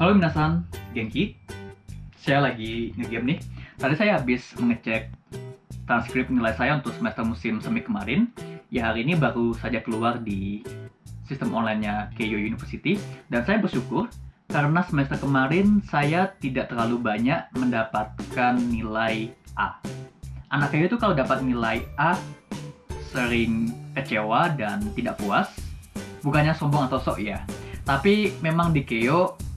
Halo minasan, Genki. Saya lagi ngegame nih. Tadi saya habis mengecek transkrip nilai saya untuk semester musim semi kemarin. Ya hari ini baru saja keluar di sistem online-nya Keio University. Dan saya bersyukur karena semester kemarin saya tidak terlalu banyak mendapatkan nilai A. Anak Keio itu kalau dapat nilai A sering kecewa dan tidak puas. Bukannya sombong atau sok ya. Tapi memang di Keio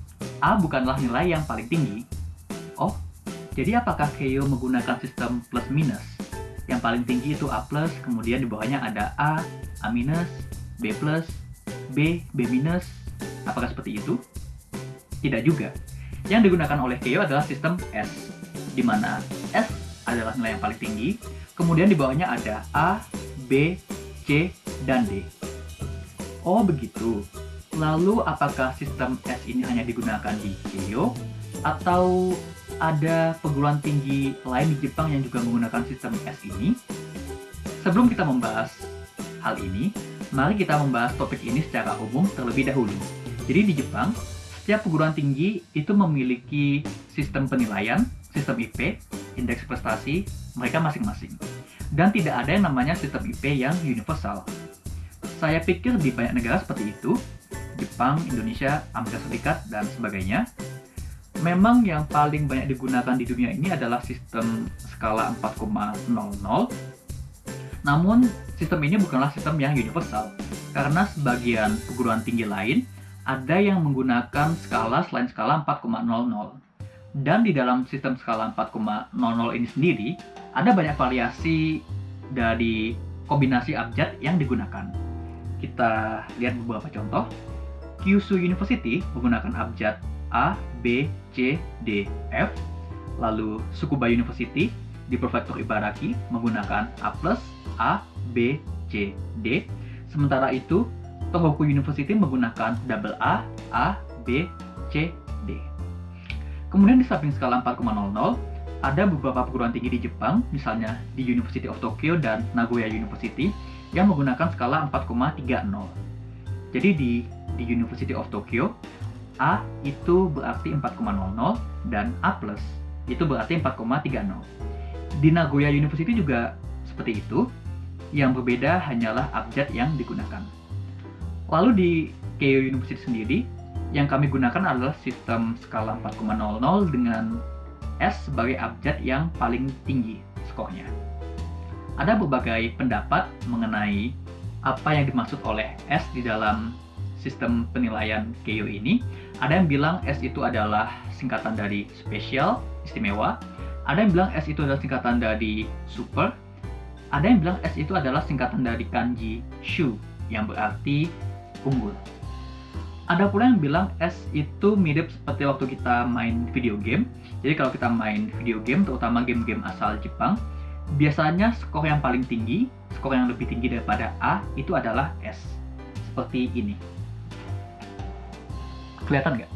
A bukanlah nilai yang paling tinggi. Oh, jadi apakah Keio menggunakan sistem plus minus? Yang paling tinggi itu A+, kemudian di bawahnya ada A, A-, B+, B, B-. Apakah seperti itu? Tidak juga. Yang digunakan oleh Keio adalah sistem S, di mana S adalah nilai yang paling tinggi, kemudian di bawahnya ada A, B, C, dan D. Oh begitu. Lalu apakah sistem S ini hanya digunakan di Keio atau ada perguruan tinggi lain di Jepang yang juga menggunakan sistem S ini? Sebelum kita membahas hal ini, mari kita membahas topik ini secara umum terlebih dahulu. Jadi di Jepang, setiap perguruan tinggi itu memiliki sistem penilaian, sistem IP, indeks prestasi mereka masing-masing. Dan tidak ada yang namanya sistem IP yang universal. Saya pikir di banyak negara seperti itu, Jepang, Indonesia, Amerika Serikat, dan sebagainya. Memang yang paling banyak digunakan di dunia ini adalah sistem skala 4,00. Namun, sistem ini bukanlah sistem yang universal, karena sebagian perguruan tinggi lain ada yang menggunakan skala selain skala 4,00. Dan di dalam sistem skala 4,00 ini sendiri, ada banyak variasi dari kombinasi abjad yang digunakan. Kita lihat beberapa contoh. Kyushu University menggunakan abjad A, B, C, D, F. Lalu Tsukuba University di Prefektur Ibaraki menggunakan A+, A, B, C, D. Sementara itu, Tohoku University menggunakan double A, A, B, C, D. Kemudian di samping skala 4,00, ada beberapa perguruan tinggi di Jepang, misalnya di University of Tokyo dan Nagoya University, yang menggunakan skala 4,30. Jadi di di University of Tokyo A itu berarti 4,00 dan A+ itu berarti 4,30. Di Nagoya University juga seperti itu. Yang berbeda hanyalah abjad yang digunakan. Lalu di Keio University sendiri, yang kami gunakan adalah sistem skala 4,00 dengan S sebagai abjad yang paling tinggi skornya. Ada berbagai pendapat mengenai apa yang dimaksud oleh S di dalam sistem penilaian Keio ini. Ada yang bilang S itu adalah singkatan dari spesial, istimewa. Ada yang bilang S itu adalah singkatan dari super. Ada yang bilang S itu adalah singkatan dari kanji shu, yang berarti unggul. Ada pula yang bilang S itu mirip seperti waktu kita main video game. Jadi kalau kita main video game, terutama game-game asal Jepang, biasanya skor yang paling tinggi skor yang lebih tinggi daripada A itu adalah S. Seperti ini. Kelihatan nggak?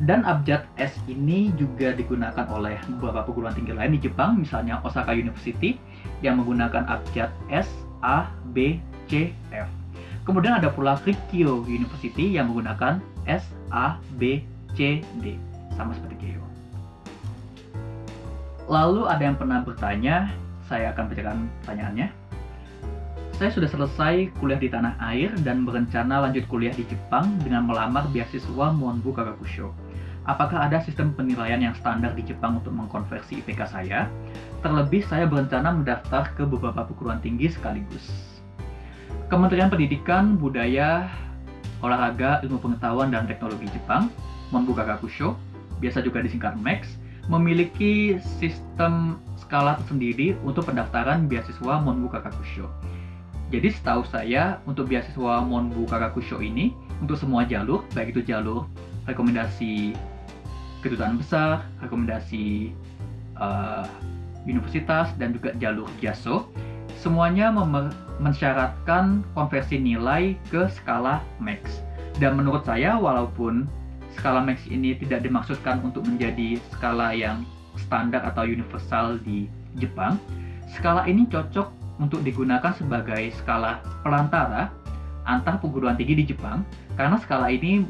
Dan abjad S ini juga digunakan oleh beberapa perguruan tinggi lain di Jepang, misalnya Osaka University yang menggunakan abjad S, A, B, C, F. Kemudian ada pula Rikyo University yang menggunakan S, A, B, C, D. Sama seperti Keio. Lalu ada yang pernah bertanya, saya akan bacakan pertanyaannya. Saya sudah selesai kuliah di tanah air dan berencana lanjut kuliah di Jepang dengan melamar beasiswa Monbu Kagakusho. Apakah ada sistem penilaian yang standar di Jepang untuk mengkonversi IPK saya? Terlebih saya berencana mendaftar ke beberapa perguruan tinggi sekaligus. Kementerian Pendidikan, Budaya, Olahraga, Ilmu Pengetahuan, dan Teknologi Jepang, Monbu Kagakusho, biasa juga disingkat MEX, memiliki sistem skala tersendiri untuk pendaftaran beasiswa Monbu Kakakusho. Jadi setahu saya untuk beasiswa Monbu Kakakusho ini untuk semua jalur, baik itu jalur rekomendasi kedutaan besar, rekomendasi uh, universitas dan juga jalur JASO, semuanya mensyaratkan konversi nilai ke skala max. Dan menurut saya walaupun skala max ini tidak dimaksudkan untuk menjadi skala yang standar atau universal di Jepang. Skala ini cocok untuk digunakan sebagai skala perantara antar perguruan tinggi di Jepang karena skala ini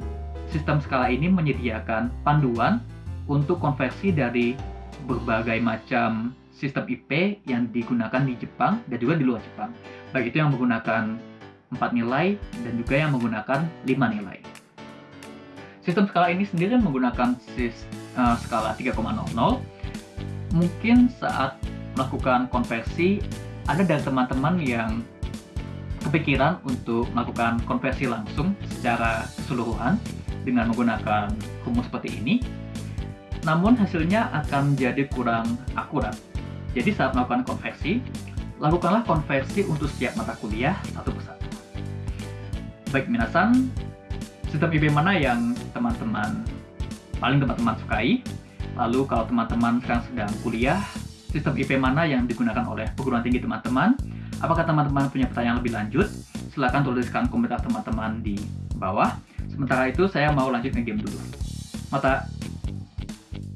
sistem skala ini menyediakan panduan untuk konversi dari berbagai macam sistem IP yang digunakan di Jepang dan juga di luar Jepang. Baik itu yang menggunakan 4 nilai dan juga yang menggunakan 5 nilai. Sistem skala ini sendiri menggunakan sis, uh, skala 3,00. Mungkin saat melakukan konversi, ada dari teman-teman yang kepikiran untuk melakukan konversi langsung secara keseluruhan dengan menggunakan rumus seperti ini, namun hasilnya akan menjadi kurang akurat. Jadi saat melakukan konversi, lakukanlah konversi untuk setiap mata kuliah satu persatu. Baik minasan, sistem IB mana yang teman-teman paling teman-teman sukai? Lalu kalau teman-teman sedang kuliah, sistem IP mana yang digunakan oleh perguruan tinggi teman-teman? Apakah teman-teman punya pertanyaan lebih lanjut? Silahkan tuliskan komentar teman-teman di bawah. Sementara itu saya mau lanjut ke game dulu. Mata